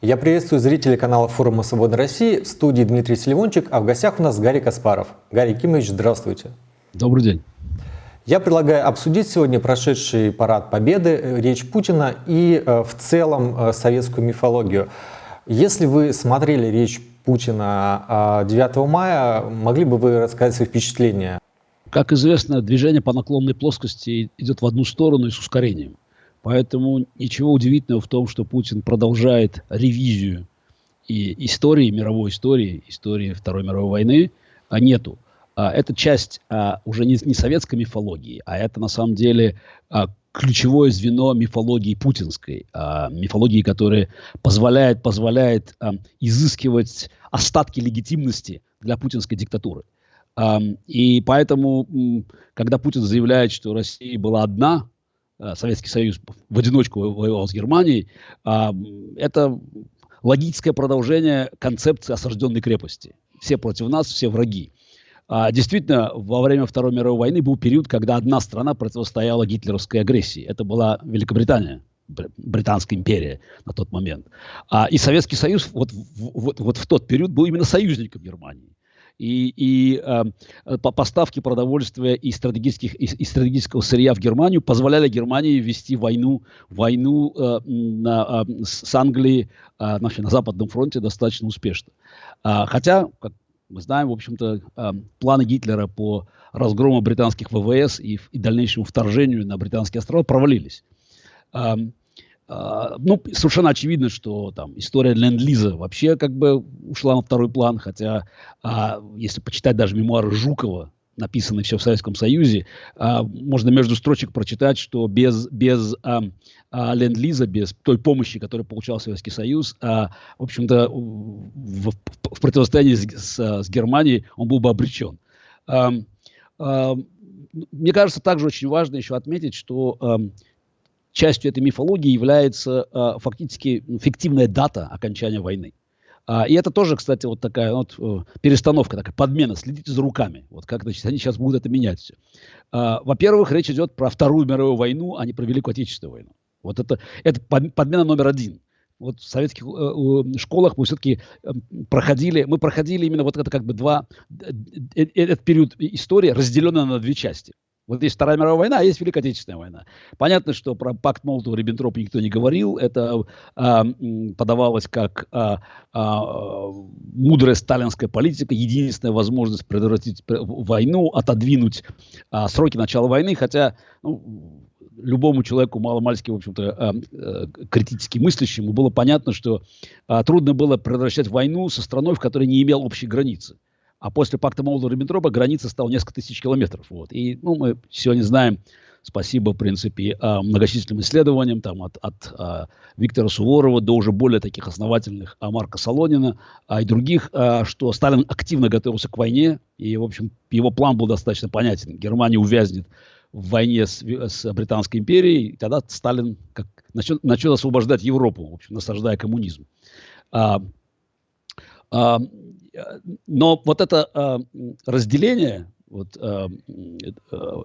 Я приветствую зрителей канала форума Свободной России. В студии Дмитрий Селивончик, а в гостях у нас Гарри Каспаров. Гарри Кимович, здравствуйте. Добрый день. Я предлагаю обсудить сегодня прошедший парад Победы, э, речь Путина и э, в целом э, советскую мифологию. Если вы смотрели речь Путина 9 мая, могли бы вы рассказать свои впечатления? Как известно, движение по наклонной плоскости идет в одну сторону и с ускорением. Поэтому ничего удивительного в том, что Путин продолжает ревизию и истории, мировой истории, истории Второй мировой войны, а нету. А, это часть а, уже не, не советской мифологии, а это на самом деле а, ключевое звено мифологии путинской, а, мифологии, которая позволяет, позволяет а, изыскивать остатки легитимности для путинской диктатуры. А, и поэтому, когда Путин заявляет, что Россия была одна, Советский Союз в одиночку воевал с Германией, а, это логическое продолжение концепции осажденной крепости. Все против нас, все враги. А, действительно, во время Второй мировой войны был период, когда одна страна противостояла гитлеровской агрессии. Это была Великобритания, Британская империя на тот момент. А, и Советский Союз вот, вот, вот в тот период был именно союзником Германии и, и э, поставки продовольствия и, стратегических, и, и стратегического сырья в Германию позволяли Германии вести войну, войну э, на, э, с Англией э, на, на Западном фронте достаточно успешно. А, хотя, как мы знаем, в общем-то, э, планы Гитлера по разгрому британских ВВС и, и дальнейшему вторжению на британские острова провалились. А, ну, совершенно очевидно, что там история ленд-лиза вообще как бы ушла на второй план, хотя а, если почитать даже мемуары Жукова, написанные все в Советском Союзе, а, можно между строчек прочитать, что без, без а, а, ленд-лиза, без той помощи, которую получал Советский Союз, а, в общем-то, в, в, противостоянии с, с, с Германией он был бы обречен. А, а, мне кажется, также очень важно еще отметить, что а, частью этой мифологии является э, фактически фиктивная дата окончания войны. А, и это тоже, кстати, вот такая вот э, перестановка, такая подмена. Следите за руками. Вот как значит, они сейчас будут это менять все. А, во-первых, речь идет про Вторую мировую войну, а не про Великую Отечественную войну. Вот это, это подмена номер один. Вот в советских э, школах мы все-таки э, проходили, мы проходили именно вот это как бы два, э, этот период истории разделенный на две части. Вот есть Вторая мировая война, а есть Великая Отечественная война. Понятно, что про пакт Молотова-Риббентропа никто не говорил. Это а, подавалось как а, а, мудрая сталинская политика, единственная возможность предотвратить войну, отодвинуть а, сроки начала войны, хотя ну, любому человеку маломальски, в общем-то, а, а, критически мыслящему было понятно, что а, трудно было предотвращать войну со страной, в которой не имел общей границы. А после пакта Молотова-Риббентропа граница стала несколько тысяч километров. Вот. И ну, мы сегодня знаем, спасибо, в принципе, а, многочисленным исследованиям, там, от, от а, Виктора Суворова до уже более таких основательных а, Марка Солонина а, и других, что Сталин активно готовился к войне, и, в общем, его план был достаточно понятен. Германия увязнет в войне с, с Британской империей, и тогда Сталин как, начнет, начнет освобождать Европу, в общем, насаждая коммунизм. А, а, но вот это э, разделение вот, э, э,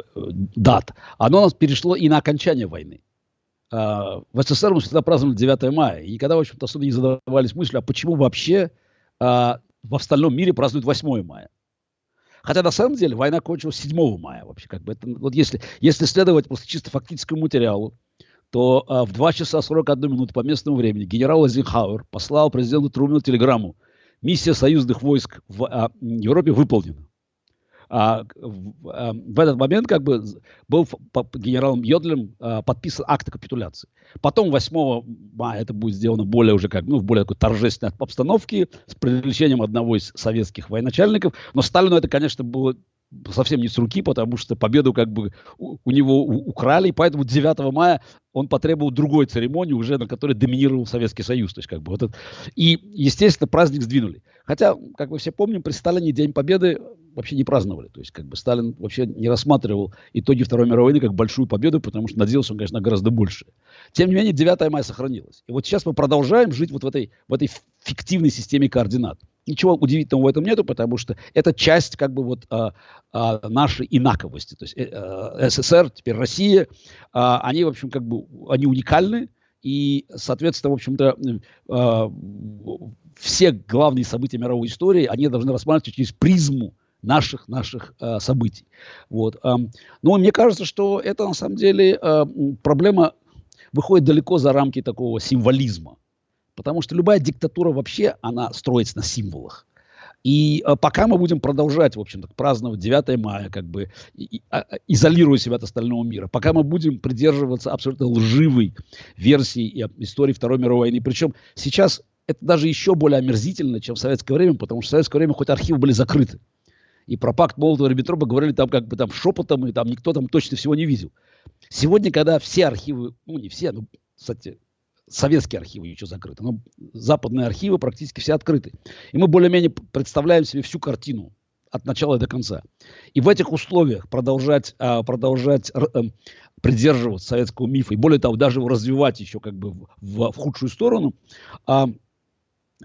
дат, оно у нас перешло и на окончание войны. Э, в СССР мы всегда праздновали 9 мая, и никогда, в общем-то, особо не задавались мыслью, а почему вообще в остальном мире празднуют 8 мая. Хотя на самом деле война кончилась 7 мая вообще. Как бы это, вот если, если следовать просто чисто фактическому материалу, то а, в 2 часа 41 минуты по местному времени генерал Эйзенхауэр послал президенту Трумэну телеграмму миссия союзных войск в а, Европе выполнена. А, в, а, в этот момент как бы был по, генералом Йодлем а, подписан акт капитуляции. Потом 8 мая это будет сделано более уже как, ну, в более такой торжественной обстановке с привлечением одного из советских военачальников. Но Сталину это, конечно, было совсем не с руки, потому что победу как бы у, у него украли, и поэтому 9 мая он потребовал другой церемонии, уже на которой доминировал Советский Союз. То есть, как бы, вот это. И, естественно, праздник сдвинули. Хотя, как мы все помним, при Сталине День Победы вообще не праздновали. То есть, как бы Сталин вообще не рассматривал итоги Второй мировой войны как большую победу, потому что надеялся он, конечно, гораздо больше. Тем не менее, 9 мая сохранилось. И вот сейчас мы продолжаем жить вот в этой, в этой фиктивной системе координат. Ничего удивительного в этом нету, потому что это часть как бы вот а, а, нашей инаковости. То есть э, СССР, теперь Россия, а, они, в общем, как бы, они уникальны, И, соответственно, в общем-то, э, все главные события мировой истории, они должны рассматриваться через призму наших, наших э, событий. Вот. Э, но мне кажется, что это на самом деле э, проблема выходит далеко за рамки такого символизма. Потому что любая диктатура вообще, она строится на символах. И э, пока мы будем продолжать, в общем-то, праздновать 9 мая, как бы и, а, а, изолируя себя от остального мира, пока мы будем придерживаться абсолютно лживой версии истории Второй мировой войны, причем сейчас это даже еще более омерзительно, чем в советское время, потому что в советское время хоть архивы были закрыты. И про пакт Молотова-Риббентропа говорили там как бы там шепотом, и там никто там точно всего не видел. Сегодня, когда все архивы, ну не все, ну, кстати, советские архивы еще закрыты, но западные архивы практически все открыты. И мы более-менее представляем себе всю картину от начала до конца. И в этих условиях продолжать, а, продолжать эм, придерживаться советского мифа, и более того, даже его развивать еще как бы в, в, худшую сторону, а,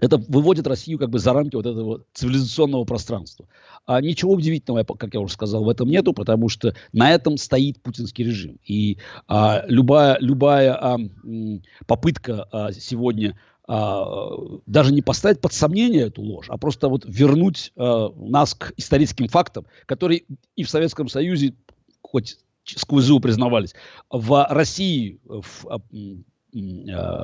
это выводит Россию как бы за рамки вот этого цивилизационного пространства. А ничего удивительного, как я уже сказал, в этом нету, потому что на этом стоит путинский режим. И а, любая, любая а, попытка а, сегодня а, даже не поставить под сомнение эту ложь, а просто вот вернуть а, нас к историческим фактам, которые и в Советском Союзе, хоть сквозь зубы признавались, в России в, а,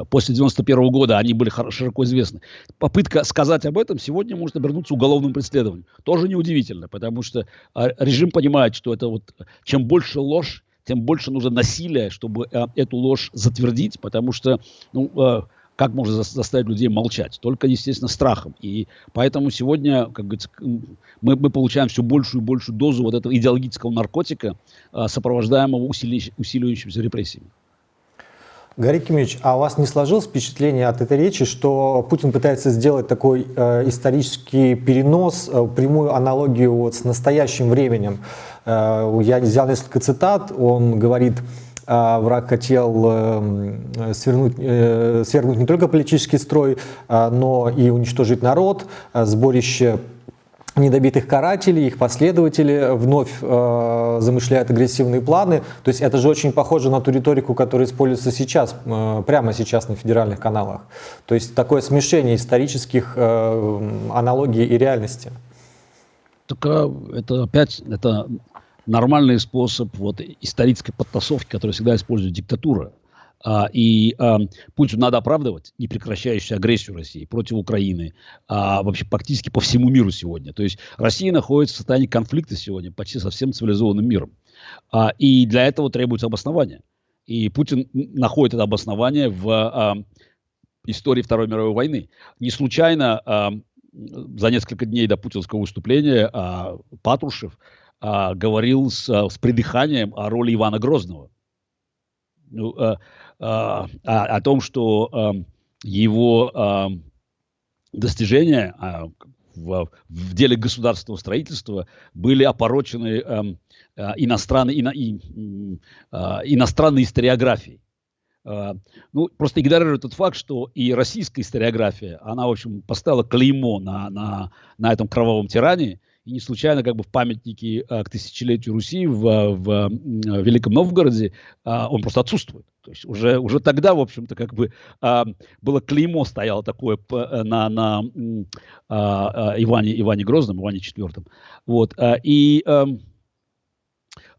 после 91 года они были широко известны. Попытка сказать об этом сегодня может обернуться уголовным преследованием. Тоже неудивительно, потому что а, режим понимает, что это вот чем больше ложь, тем больше нужно насилия, чтобы э, эту ложь затвердить, потому что ну, как можно заставить людей молчать? Только, естественно, страхом. И поэтому сегодня, как говорится, мы, мы получаем все большую и большую дозу вот этого идеологического наркотика, сопровождаемого усиливающимися репрессиями. Гарри Кимович, а у вас не сложилось впечатление от этой речи, что Путин пытается сделать такой э, исторический перенос, э, прямую аналогию вот с настоящим временем? Э, я взял несколько цитат, он говорит, э, враг хотел э, свернуть, э, свергнуть не только политический строй, э, но и уничтожить народ, э, сборище недобитых карателей, их последователи вновь э, замышляют агрессивные планы. То есть это же очень похоже на ту риторику, которая используется сейчас, э, прямо сейчас на федеральных каналах. То есть такое смешение исторических э, аналогий и реальности. Так это опять это нормальный способ вот, исторической подтасовки, который всегда использует диктатура. А, и Путину надо оправдывать непрекращающуюся агрессию России против Украины, а, вообще практически по всему миру сегодня. То есть Россия находится в состоянии конфликта сегодня почти со всем цивилизованным миром. А, и для этого требуется обоснование. И Путин находит это обоснование в истории Второй мировой войны. Не случайно за несколько дней до путинского выступления а, Патрушев говорил с, с придыханием о роли Ивана Грозного. Ну, а, а, о том, что а, его а, достижения в, в деле государственного строительства были опорочены иностранной, ино, и, иностранной историографией. Ну, просто игнорирует тот факт, что и российская историография, она, в общем, поставила клеймо на, на, на этом кровавом тиране, и не случайно как бы в памятнике к тысячелетию Руси в, в, в Великом Новгороде он просто отсутствует. То есть уже, уже тогда, в общем-то, как бы а, было клеймо стояло такое э, на, на а, а, Иване, Иване Грозном, Иване IV. Вот, а, и а,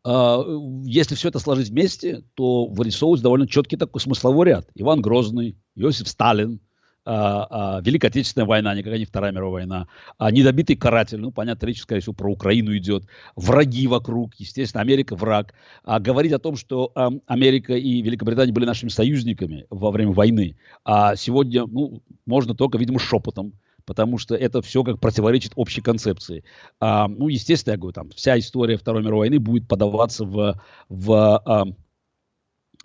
а, если все это сложить вместе, то вырисовывается довольно четкий такой смысловой ряд. Иван Грозный, Иосиф Сталин, а, а, Великая Отечественная война, никакая не Вторая мировая война, а, недобитый каратель, ну, понятно, речь, скорее всего, про Украину идет, враги вокруг, естественно, Америка враг. А говорить о том, что а, Америка и Великобритания были нашими союзниками во время войны, а сегодня, ну, можно только, видимо, шепотом, потому что это все как противоречит общей концепции. А, ну, естественно, я говорю, там вся история Второй мировой войны будет подаваться в, в а,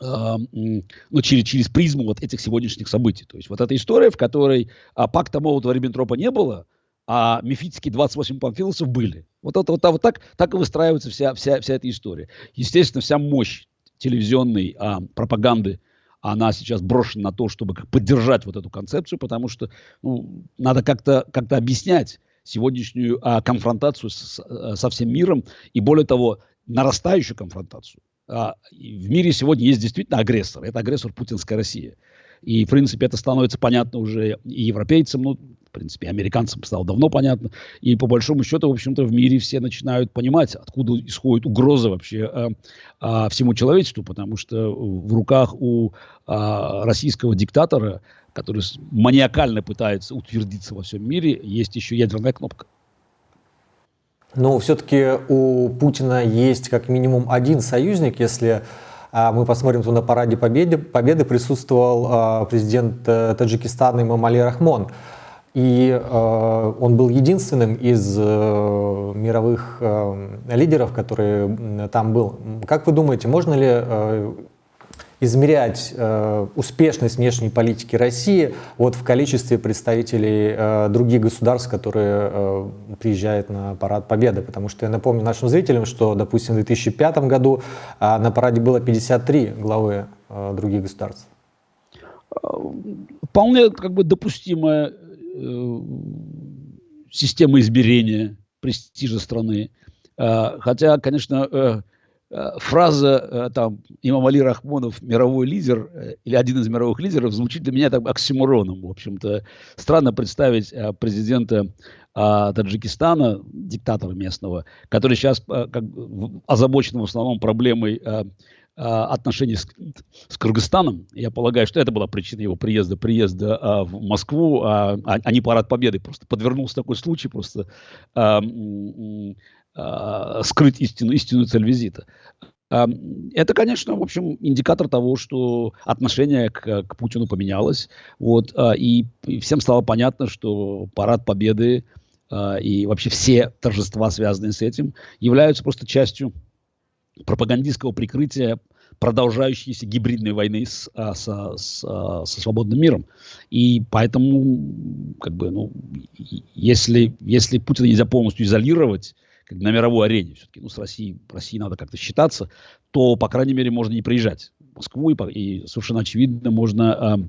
ну, через, через призму вот этих сегодняшних событий. То есть вот эта история, в которой а, пакта Молотова-Риббентропа не было, а мифические 28 памфиловцев были. Вот, это, вот, вот так, так и выстраивается вся, вся, вся эта история. Естественно, вся мощь телевизионной а, пропаганды, она сейчас брошена на то, чтобы поддержать вот эту концепцию, потому что ну, надо как-то как объяснять сегодняшнюю а, конфронтацию с, со всем миром и, более того, нарастающую конфронтацию. А, в мире сегодня есть действительно агрессор. Это агрессор путинская Россия. И, в принципе, это становится понятно уже и европейцам, ну, в принципе, американцам стало давно понятно. И по большому счету, в общем-то, в мире все начинают понимать, откуда исходит угроза вообще а, а, всему человечеству, потому что в руках у а, российского диктатора, который маниакально пытается утвердиться во всем мире, есть еще ядерная кнопка. Но все-таки у Путина есть как минимум один союзник, если а, мы посмотрим, то на параде Победы, Победы присутствовал а, президент э, Таджикистана Имамали Рахмон. И э, он был единственным из э, мировых лидеров, который там был. Как вы думаете, можно ли измерять э, успешность внешней политики России вот в количестве представителей э, других государств, которые э, приезжают на Парад Победы? Потому что я напомню нашим зрителям, что, допустим, в 2005 году э, на параде было 53 главы э, других государств. Вполне как бы допустимая Э, системы измерения престижа страны. Э, хотя, конечно, э, фраза там Имам Али Рахмонов мировой лидер или один из мировых лидеров звучит для меня так оксимороном. В общем-то, странно представить президента Таджикистана, диктатора местного, который сейчас как, озабочен в основном проблемой а, отношений с, с Кыргызстаном. Я полагаю, что это была причина его приезда, приезда а, в Москву, а, а, а не парад победы. Просто подвернулся такой случай, просто а, а, скрыть истину, истинную цель визита. А, это, конечно, в общем, индикатор того, что отношение к, к Путину поменялось. Вот, а, и, всем стало понятно, что парад победы а, и вообще все торжества, связанные с этим, являются просто частью пропагандистского прикрытия продолжающейся гибридной войны с, а, со, с, а, со свободным миром. И поэтому, как бы, ну, если, если Путина нельзя полностью изолировать, на мировой арене, все-таки, ну, с Россией, Россией надо как-то считаться, то, по крайней мере, можно не приезжать в Москву, и, и совершенно очевидно, можно,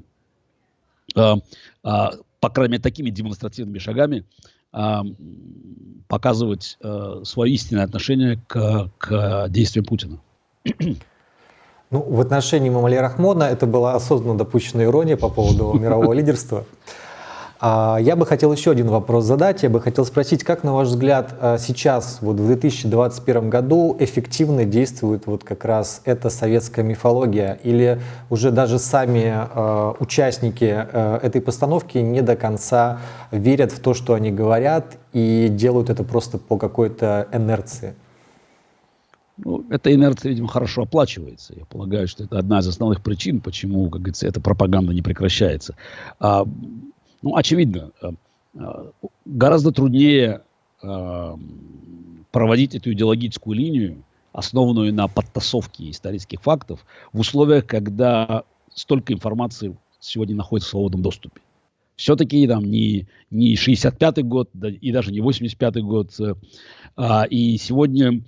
а, а, по крайней мере, такими демонстративными шагами а, показывать а, свое истинное отношение к, к действиям Путина. Ну, в отношении Мамали Рахмона это была осознанно допущенная ирония по поводу мирового лидерства. А, я бы хотел еще один вопрос задать. Я бы хотел спросить, как, на ваш взгляд, а, сейчас, вот в 2021 году, эффективно действует вот как раз эта советская мифология? Или уже даже сами э, участники этой постановки не до конца верят в то, что они говорят, и делают это просто по какой-то инерции? Ну, эта инерция, видимо, хорошо оплачивается. Я полагаю, что это одна из основных причин, почему, как говорится, эта пропаганда не прекращается. А, ну, очевидно, э, э, гораздо труднее э, проводить эту идеологическую линию, основанную на подтасовке исторических фактов, в условиях, когда столько информации сегодня находится в свободном доступе. Все-таки там не, не 65-й год да, и даже не 85-й год. А, и сегодня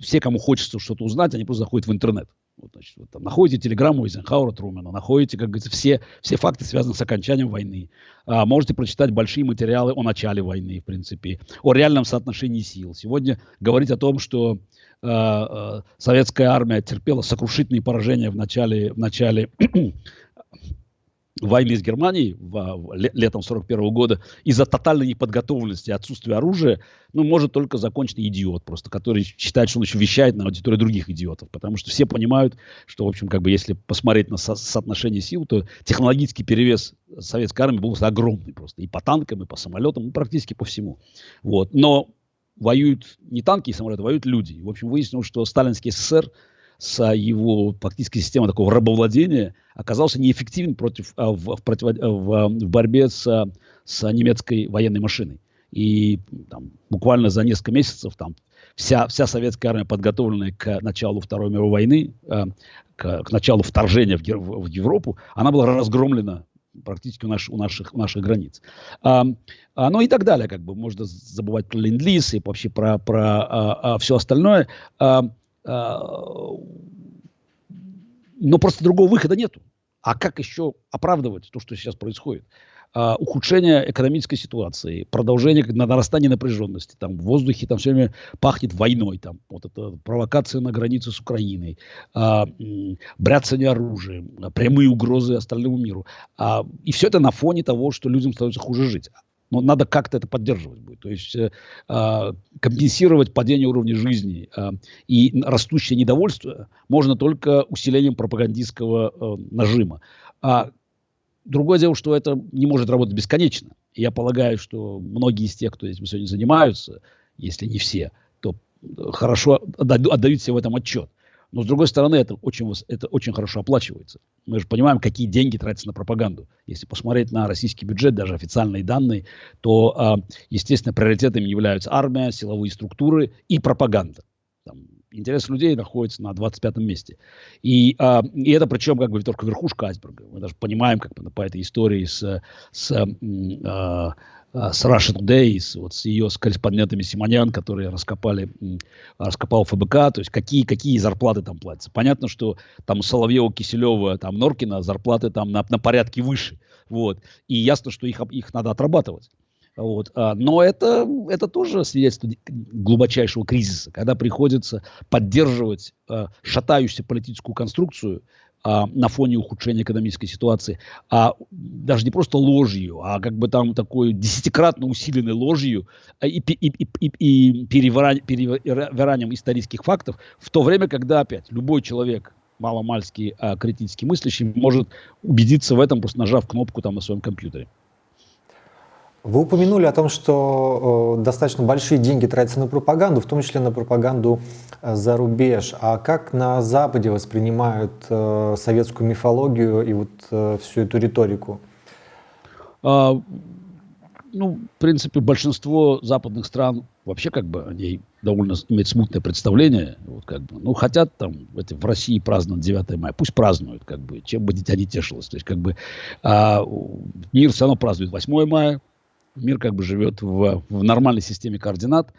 все, кому хочется что-то узнать, они просто заходят в интернет. Вот, значит, вот, там, находите телеграмму Эйзенхауэра Трумена, находите, как говорится, все, все факты, связанные с окончанием войны. А, можете прочитать большие материалы о начале войны, в принципе, о реальном соотношении сил. Сегодня говорить о том, что э, советская армия терпела сокрушительные поражения в начале, в начале войны с Германией в, летом 41 года из-за тотальной неподготовленности отсутствия оружия, ну, может только законченный идиот просто, который считает, что он еще вещает на аудиторию других идиотов. Потому что все понимают, что, в общем, как бы, если посмотреть на со соотношение сил, то технологический перевес советской армии был огромный просто. И по танкам, и по самолетам, и практически по всему. Вот. Но воюют не танки и самолеты, воюют люди. В общем, выяснилось, что сталинский СССР с его фактически системой такого рабовладения оказался неэффективен против, а, в, в, против, в, в борьбе с, с немецкой военной машиной. И там, буквально за несколько месяцев там, вся, вся советская армия, подготовленная к началу Второй мировой войны, к, к началу вторжения в, в, в Европу, она была разгромлена практически у, наш, у, наших, у наших границ. А, а, ну и так далее, как бы можно забывать про ленд-лиз и вообще про, про а, а, все остальное. А, а, но просто другого выхода нету. А как еще оправдывать то, что сейчас происходит? а, ухудшение экономической ситуации, продолжение нарастания напряженности, там в воздухе там все время пахнет войной, там вот это провокация на границе с Украиной, а, бряцание оружием, прямые угрозы остальному миру. А, и все это на фоне того, что людям становится хуже жить. Но надо как-то это поддерживать будет. То есть э, э, компенсировать падение уровня жизни э, и растущее недовольство можно только усилением пропагандистского э, нажима. А другое дело, что это не может работать бесконечно. Я полагаю, что многие из тех, кто этим сегодня занимаются, если не все, то хорошо отдают себе в этом отчет. Но, с другой стороны, это очень, это очень хорошо оплачивается. Мы же понимаем, какие деньги тратятся на пропаганду. Если посмотреть на российский бюджет, даже официальные данные, то, а, естественно, приоритетами являются армия, силовые структуры и пропаганда. Там, интерес людей находится на 25-м месте. И, а, и это причем как бы только верхушка айсберга. Мы даже понимаем, как по этой истории с, с а, с Russia Today, с, вот, с ее с корреспондентами Симонян, которые раскопали, раскопал ФБК, то есть какие, какие зарплаты там платятся. Понятно, что там Соловьева, Киселева, там Норкина зарплаты там на, на порядке выше. Вот. И ясно, что их, их надо отрабатывать. Вот. А, но это, это тоже свидетельство глубочайшего кризиса, когда приходится поддерживать э, шатающуюся политическую конструкцию, а, на фоне ухудшения экономической ситуации, а даже не просто ложью, а как бы там такой десятикратно усиленной ложью а, и, и, и, и, и перевиранием исторических фактов, в то время, когда опять любой человек маломальский а, критически мыслящий может убедиться в этом, просто нажав кнопку там на своем компьютере. Вы упомянули о том, что э, достаточно большие деньги тратятся на пропаганду, в том числе на пропаганду э, за рубеж. А как на Западе воспринимают э, советскую мифологию и вот всю эту риторику? А, ну, в принципе, большинство западных стран вообще как бы о ней довольно имеет смутное представление. Вот как бы, ну, хотят там эти, в России праздновать 9 мая, пусть празднуют, как бы, чем бы дитя не тешилось. То есть, как бы, а, мир все равно празднует 8 мая, мир как бы живет в, в нормальной системе координат.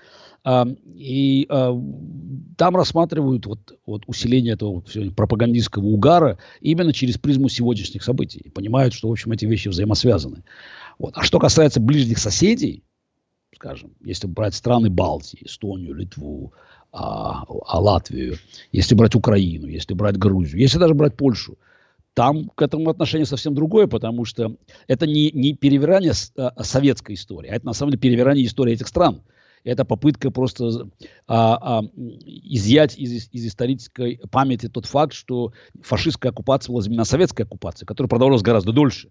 А, и а, там рассматривают вот, вот усиление этого вот, пропагандистского угара именно через призму сегодняшних событий. И понимают, что, в общем, эти вещи взаимосвязаны. Вот. А что касается ближних соседей, скажем, если брать страны Балтии, Эстонию, Литву, а, а Латвию, если брать Украину, если брать Грузию, если даже брать Польшу, там к этому отношение совсем другое, потому что это не, не перевирание а, советской истории, а это на самом деле перевирание истории этих стран. Это попытка просто а, а, изъять из, из исторической памяти тот факт, что фашистская оккупация была именно советская оккупация, которая продолжалась гораздо дольше.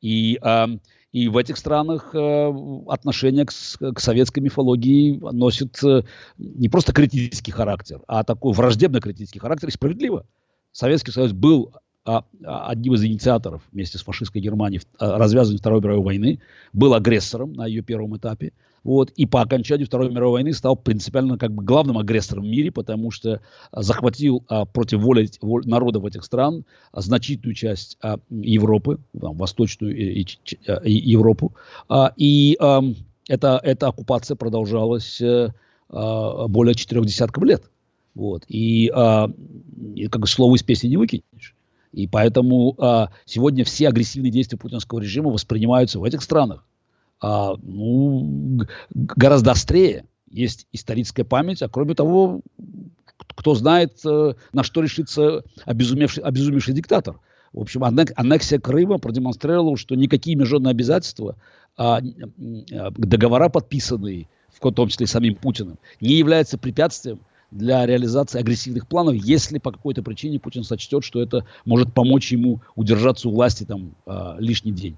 И, а, и в этих странах а, отношение к, к советской мифологии носит а, не просто критический характер, а такой враждебно-критический характер и справедливо. Советский Союз был одним из инициаторов вместе с фашистской Германией а, развязывания Второй мировой войны, был агрессором на ее первом этапе. Вот, и по окончанию Второй мировой войны стал принципиально как бы главным агрессором в мире, потому что захватил а, против воли, воли народов этих стран а, значительную часть а, Европы, там, восточную и, и, и Европу. А, и а, эта, эта оккупация продолжалась а, более четырех десятков лет. Вот. И, а, и как бы слово из песни не выкинешь. И поэтому а, сегодня все агрессивные действия путинского режима воспринимаются в этих странах а, ну, гораздо острее. Есть историческая память, а кроме того, кто знает, э, на что решится обезумевший, обезумевший диктатор. В общем, аннексия Крыма продемонстрировала, что никакие международные обязательства, а, а, договора, подписанные, в том числе самим Путиным, не являются препятствием для реализации агрессивных планов, если по какой-то причине Путин сочтет, что это может помочь ему удержаться у власти там э, лишний день.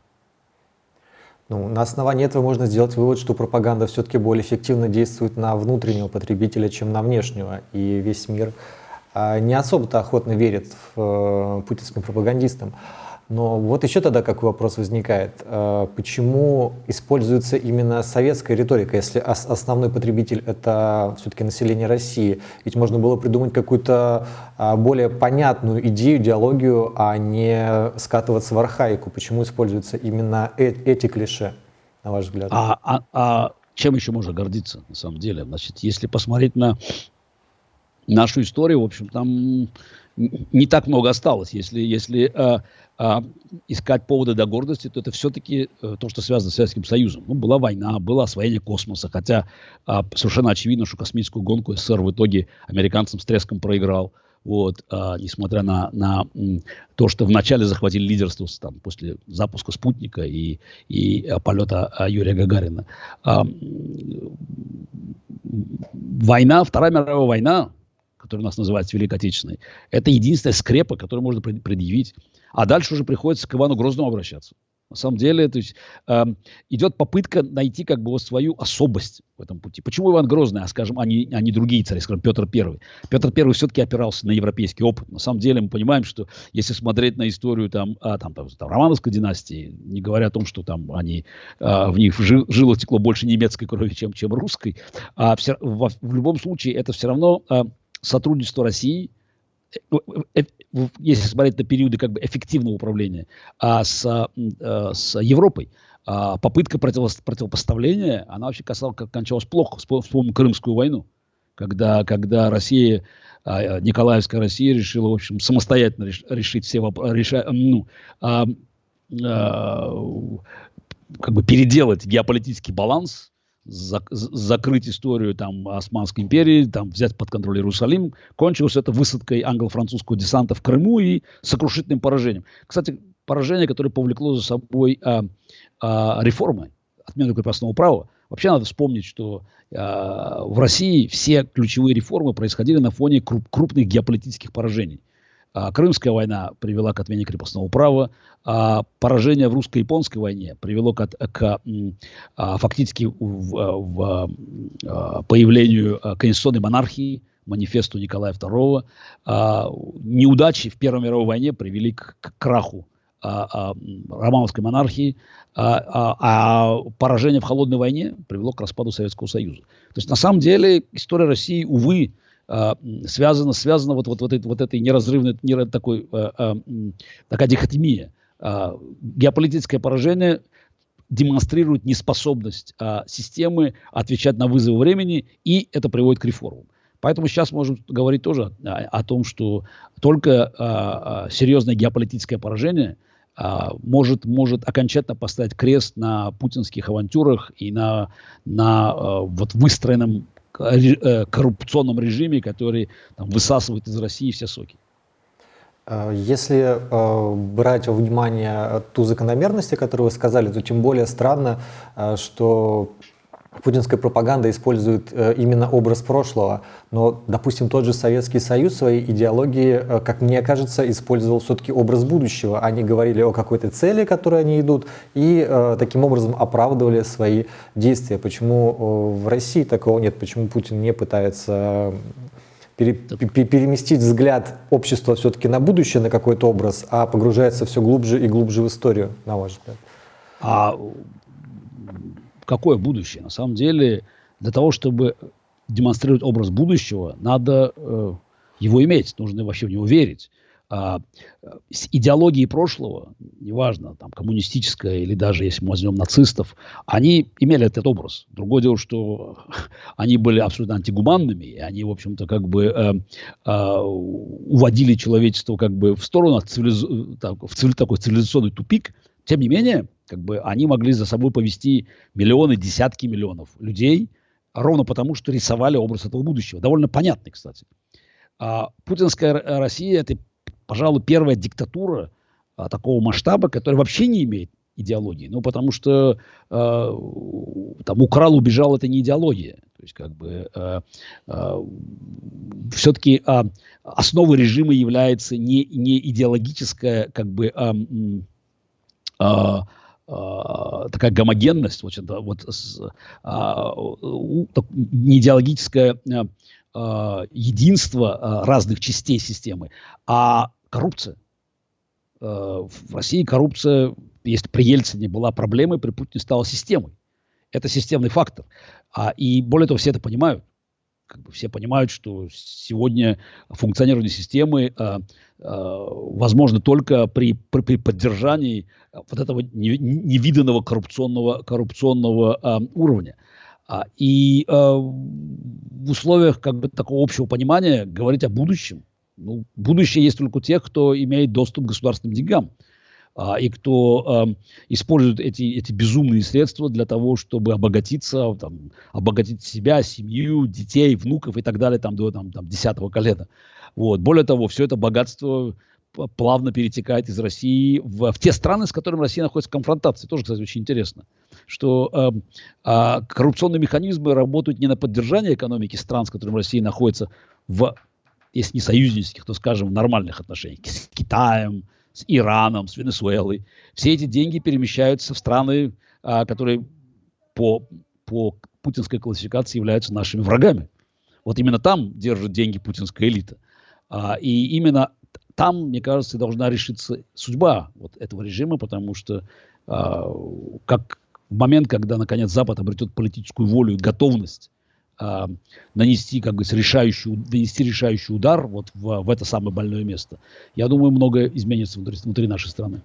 Ну, на основании этого можно сделать вывод, что пропаганда все-таки более эффективно действует на внутреннего потребителя, чем на внешнего. И весь мир э, не особо-то охотно верит в э, путинским пропагандистам. Но вот еще тогда какой вопрос возникает. Э, почему используется именно советская риторика, если основной потребитель — это все-таки население России? Ведь можно было придумать какую-то а, более понятную идею, идеологию, а не скатываться в архаику. Почему используются именно э, эти клише, на ваш взгляд? А, а, а чем еще можно гордиться, на самом деле? Значит, если посмотреть на нашу историю, в общем, там не так много осталось. Если, если а, искать поводы для гордости, то это все-таки а, то, что связано с Советским Союзом. Ну, была война, было освоение космоса, хотя а, совершенно очевидно, что космическую гонку СССР в итоге американцам с треском проиграл. Вот, а, несмотря на, на то, что вначале захватили лидерство там, после запуска спутника и, и а, полета а, Юрия Гагарина. А, война, Вторая мировая война, которая у нас называется Великой Отечественной, это единственная скрепа, которую можно предъявить. А дальше уже приходится к Ивану Грозному обращаться. На самом деле, то есть э, идет попытка найти как бы вот свою особость в этом пути. Почему Иван Грозный, а скажем, а не, а не другие цари, скажем, Петр Первый? Петр Первый все-таки опирался на европейский опыт. На самом деле мы понимаем, что если смотреть на историю там, а, там, там, там Романовской династии, не говоря о том, что там они, а, в них жил, жило текло больше немецкой крови, чем, чем русской, а все, в, в любом случае это все равно а, сотрудничество России – Э, э, если смотреть на периоды как бы эффективного управления, а с, а, с Европой, а попытка противо, противопоставления, она вообще касалась, кончалась плохо. Вспомним Крымскую войну, когда, когда Россия, а, Николаевская Россия решила, в общем, самостоятельно реш, решить все вопросы, ну, а, а, как бы переделать геополитический баланс зак закрыть историю там Османской империи, там взять под контроль Иерусалим. Кончилось это высадкой англо-французского десанта в Крыму и сокрушительным поражением. Кстати, поражение, которое повлекло за собой а, а, реформы, отмену крепостного права. Вообще надо вспомнить, что а, в России все ключевые реформы происходили на фоне круп крупных геополитических поражений. А, Крымская война привела к отмене крепостного права, а поражение в русско-японской войне привело к, к а, фактически в, в, в появлению конституционной монархии, манифесту Николая II. Неудачи в Первой мировой войне привели к, к краху романовской монархии, а, а поражение в холодной войне привело к распаду Советского Союза. То есть на самом деле история России, увы, а, связано, связано вот, вот, вот, этой, вот этой неразрывной, не, такой, а, а, такая дихотемия. Геополитическое поражение демонстрирует неспособность системы отвечать на вызовы времени, и это приводит к реформам. Поэтому сейчас можем говорить тоже о, о том, что только а, серьезное геополитическое поражение может, может окончательно поставить крест на путинских авантюрах и на, на вот выстроенном Э, коррупционном режиме, который там, высасывает из России все соки. Э, если э, брать во внимание ту закономерность, которую вы сказали, то тем более странно, э, что путинская пропаганда использует э, именно образ прошлого, но, допустим, тот же Советский Союз своей идеологии, э, как мне кажется, использовал все-таки образ будущего. Они говорили о какой-то цели, к которой они идут, и э, таким образом оправдывали свои действия. Почему в России такого нет? Почему Путин не пытается пере, переместить взгляд общества все-таки на будущее, на какой-то образ, а погружается все глубже и глубже в историю, на ваш взгляд? А какое будущее? На самом деле, для того, чтобы демонстрировать образ будущего, надо э, его иметь, нужно вообще в него верить. А, с идеологией прошлого, неважно, там, коммунистическая или даже если мы возьмем нацистов, они имели этот образ. Другое дело, что они были абсолютно антигуманными, и они, в общем-то, как бы э, э, уводили человечество как бы в сторону, цивилиз... так, в цивили... такой цивилизационный тупик. Тем не менее, как бы они могли за собой повести миллионы, десятки миллионов людей, ровно потому, что рисовали образ этого будущего. Довольно понятный, кстати. А путинская Россия – это, пожалуй, первая диктатура а, такого масштаба, которая вообще не имеет идеологии. Ну, потому что э, там украл, убежал – это не идеология. То есть, как бы, э, э, все-таки э, основой режима является не, не идеологическая, как бы, э, э, э, такая гомогенность, вот, вот с, э, не идеологическое э, единство разных частей системы, а коррупция. в России коррупция, если при Ельцине была проблемой, при Путине стала системой. Это системный фактор. А, и более того, все это понимают как бы все понимают, что сегодня функционирование системы э, э, возможно только при, при, при поддержании вот этого невиданного коррупционного, коррупционного э, уровня. И э, в условиях как бы такого общего понимания говорить о будущем, ну, будущее есть только у тех, кто имеет доступ к государственным деньгам. И кто использует эти, эти безумные средства для того, чтобы обогатиться, там, обогатить себя, семью, детей, внуков и так далее там, до там, там, 10 колена. Вот. Более того, все это богатство плавно перетекает из России в, в те страны, с которыми Россия находится в конфронтации. Тоже, кстати, очень интересно, что э, э, коррупционные механизмы работают не на поддержание экономики стран, с которыми Россия находится в, если не союзнических, то, скажем, нормальных отношениях, с Китаем, с Ираном, с Венесуэлой. Все эти деньги перемещаются в страны, э, которые по, по путинской классификации являются нашими врагами. Вот именно там держит деньги путинская элита. А, и именно там, мне кажется, должна решиться судьба вот этого режима, потому что а, как в момент, когда, наконец, Запад обретет политическую волю и готовность а, нанести, как бы, решающий, нанести решающий удар вот в, в это самое больное место, я думаю, многое изменится внутри, внутри нашей страны.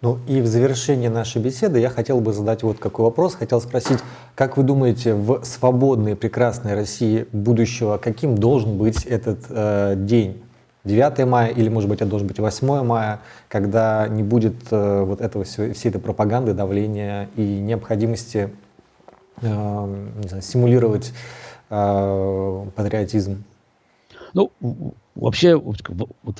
Ну и в завершении нашей беседы я хотел бы задать вот какой вопрос. Хотел спросить, как вы думаете, в свободной, прекрасной России будущего, каким должен быть этот э, день? 9 мая или, может быть, это должен быть 8 мая, когда не будет э, вот этого всей, этой пропаганды, давления и необходимости э, не знаю, симулировать э, патриотизм. Ну, вообще, вот,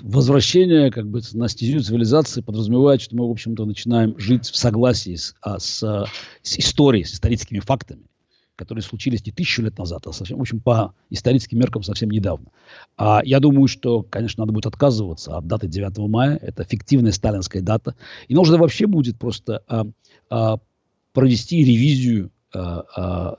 возвращение как бы, на стезю цивилизации подразумевает, что мы, в общем-то, начинаем жить в согласии с, а, с, с историей, с историческими фактами которые случились не тысячу лет назад, а совсем, в общем, по историческим меркам совсем недавно. А я думаю, что, конечно, надо будет отказываться от даты 9 мая. Это фиктивная сталинская дата. И нужно вообще будет просто а, а, провести ревизию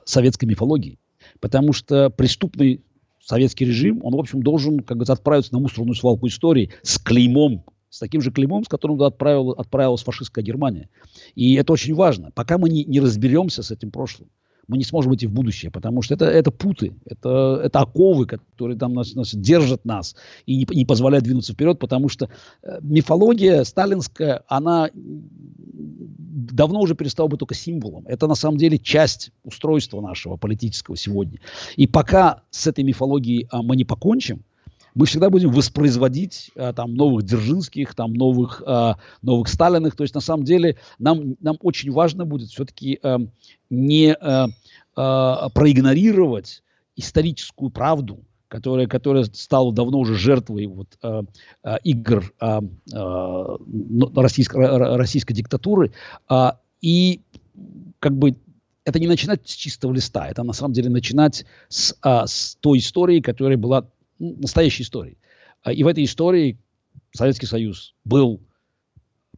советской мифологии. Потому что преступный советский режим, он, в общем, должен, как говорится, отправиться на мусорную свалку истории с клеймом с таким же клеймом, с которым отправил, отправилась фашистская Германия. И это очень важно. Пока мы не, не разберемся с этим прошлым, мы не сможем идти в будущее, потому что это, это путы, это, это оковы, которые там нас, нас держат нас и не, не позволяют двинуться вперед, потому что э, мифология сталинская, она давно уже перестала быть только символом. Это на самом деле часть устройства нашего политического сегодня. И пока с этой мифологией а, мы не покончим, мы всегда будем воспроизводить а, там новых Дзержинских, там новых, а, новых Сталиных. То есть на самом деле нам, нам очень важно будет все-таки а, не а, а, проигнорировать историческую правду, которая, которая стала давно уже жертвой вот, а, а, игр а, а, российской, российской диктатуры. А, и как бы это не начинать с чистого листа, это на самом деле начинать с, а, с той истории, которая была настоящей историей. А, и в этой истории Советский Союз был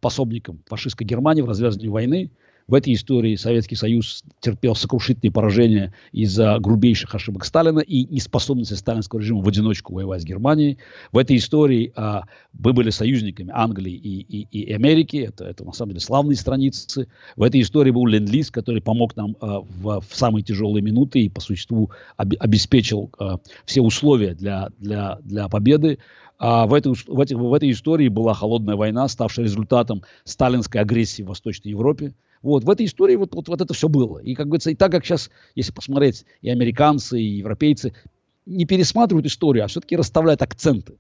пособником фашистской Германии в развязывании войны. В этой истории Советский Союз терпел сокрушительные поражения из-за грубейших ошибок Сталина и неспособности сталинского режима в одиночку воевать с Германией. В этой истории а, мы были союзниками Англии и, и, и Америки. Это, это на самом деле славные страницы. В этой истории был Ленд-Лиз, который помог нам а, в, в самые тяжелые минуты и по существу об, обеспечил а, все условия для, для, для победы. А в, этой, в, этих, в этой истории была холодная война, ставшая результатом сталинской агрессии в Восточной Европе. Вот, в этой истории вот, вот, вот это все было. И, как говорится, и так как сейчас, если посмотреть, и американцы, и европейцы не пересматривают историю, а все-таки расставляют акценты.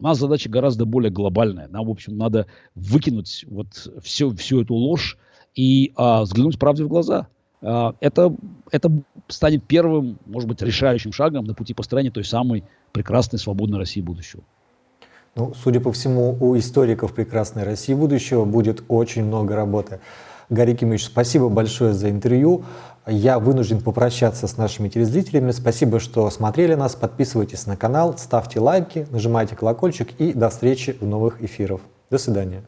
У нас задача гораздо более глобальная. Нам, в общем, надо выкинуть вот всю, всю эту ложь и а, взглянуть правде в глаза. А, это, это станет первым, может быть, решающим шагом на пути построения той самой прекрасной, свободной России будущего. Ну, судя по всему, у историков прекрасной России будущего будет очень много работы. Гарри Кимович, спасибо большое за интервью. Я вынужден попрощаться с нашими телезрителями. Спасибо, что смотрели нас. Подписывайтесь на канал, ставьте лайки, нажимайте колокольчик и до встречи в новых эфирах. До свидания.